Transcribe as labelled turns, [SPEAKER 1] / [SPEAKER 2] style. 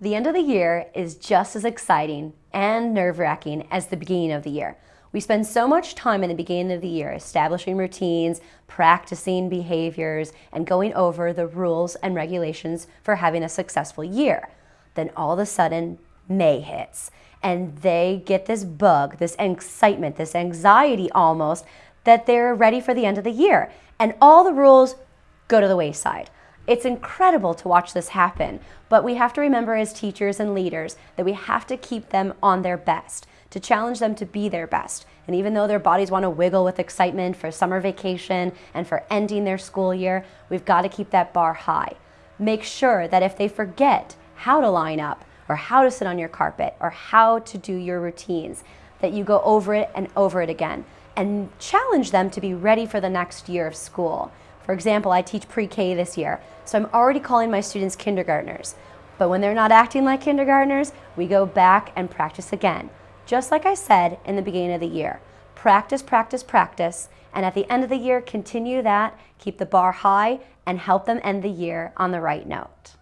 [SPEAKER 1] The end of the year is just as exciting and nerve-wracking as the beginning of the year. We spend so much time in the beginning of the year establishing routines, practicing behaviors, and going over the rules and regulations for having a successful year. Then all of a sudden, May hits, and they get this bug, this excitement, this anxiety almost, that they're ready for the end of the year. And all the rules go to the wayside. It's incredible to watch this happen, but we have to remember as teachers and leaders that we have to keep them on their best, to challenge them to be their best. And even though their bodies want to wiggle with excitement for summer vacation and for ending their school year, we've got to keep that bar high. Make sure that if they forget how to line up or how to sit on your carpet or how to do your routines, that you go over it and over it again and challenge them to be ready for the next year of school. For example, I teach pre-K this year, so I'm already calling my students kindergartners. But when they're not acting like kindergartners, we go back and practice again. Just like I said in the beginning of the year, practice, practice, practice, and at the end of the year, continue that, keep the bar high, and help them end the year on the right note.